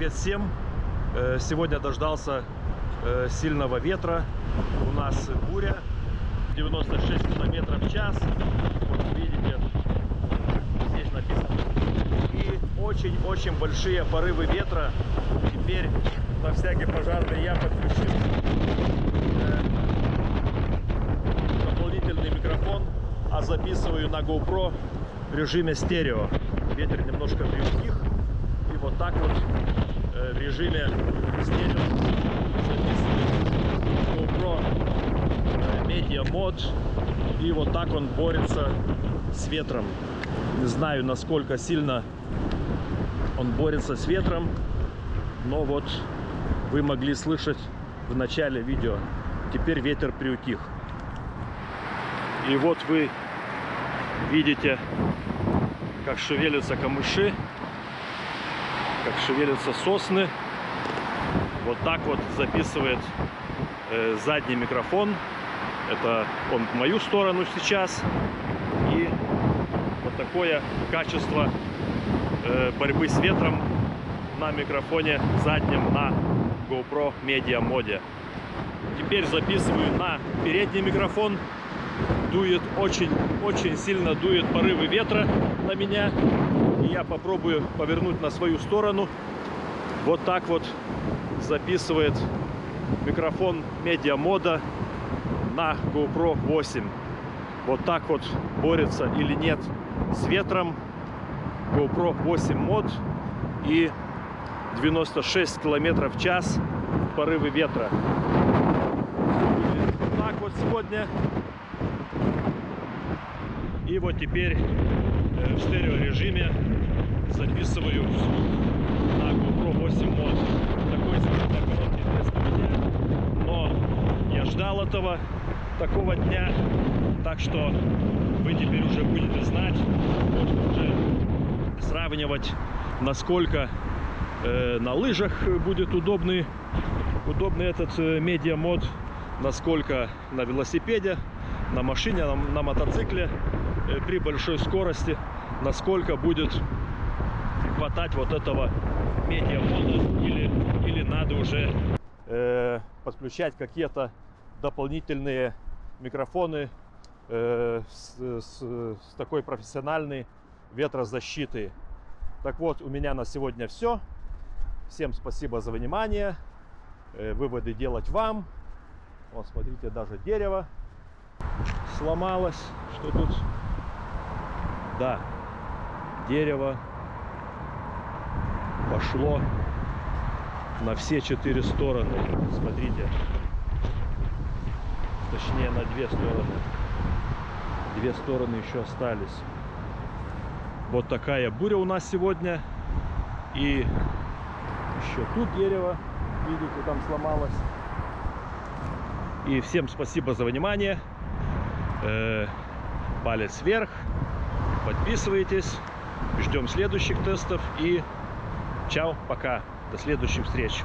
Привет всем! Э, Сегодня дождался э, сильного ветра. У нас буря 96 километров в час. Вот видите, здесь написано. И очень-очень большие порывы ветра. Теперь на всякий пожарный я подключил э, дополнительный микрофон, а записываю на GoPro в режиме стерео. Ветер немножко приутих. И вот так вот в режиме стерео записывает GoPro э, Media Mod. И вот так он борется с ветром. Не знаю, насколько сильно он борется с ветром, но вот вы могли слышать в начале видео. Теперь ветер приутих. И вот вы видите, как шевелятся камыши, как шевелятся сосны. Вот так вот записывает э, задний микрофон. Это он в мою сторону сейчас. И вот такое качество э, борьбы с ветром на микрофоне заднем на GoPro Media моде. Теперь записываю на передний микрофон. Дует очень-очень сильно дует порывы ветра на меня. И я попробую повернуть на свою сторону. Вот так вот записывает микрофон Media мода на GoPro 8. Вот так вот борется или нет с ветром GoPro 8 мод и 96 километров в час порывы ветра. Вот так вот сегодня. И вот теперь э, в стерео режиме записываю на GoPro 8 мод. Такой сегодня короткий тест у меня. Но я ждал этого, такого дня. Так что вы теперь уже будете знать, можно уже сравнивать, насколько э, на лыжах будет удобный, удобный этот э, медиамод, насколько на велосипеде, на машине, на, на мотоцикле э, при большой скорости, насколько будет хватать вот этого медиамода или, или надо уже э, подключать какие-то дополнительные микрофоны э, с, с, с такой профессиональной ветрозащитой. Так вот, у меня на сегодня все. Всем спасибо за внимание. Э, выводы делать вам. Вот, смотрите, даже дерево сломалось. Что тут? Да, дерево пошло на все четыре стороны. Смотрите. Точнее, на две стороны. Две стороны еще остались. Вот такая буря у нас сегодня. И еще тут дерево, видите, там сломалось. И всем спасибо за внимание. Э, палец вверх. Подписывайтесь. Ждем следующих тестов. И чао, пока. До следующих встреч.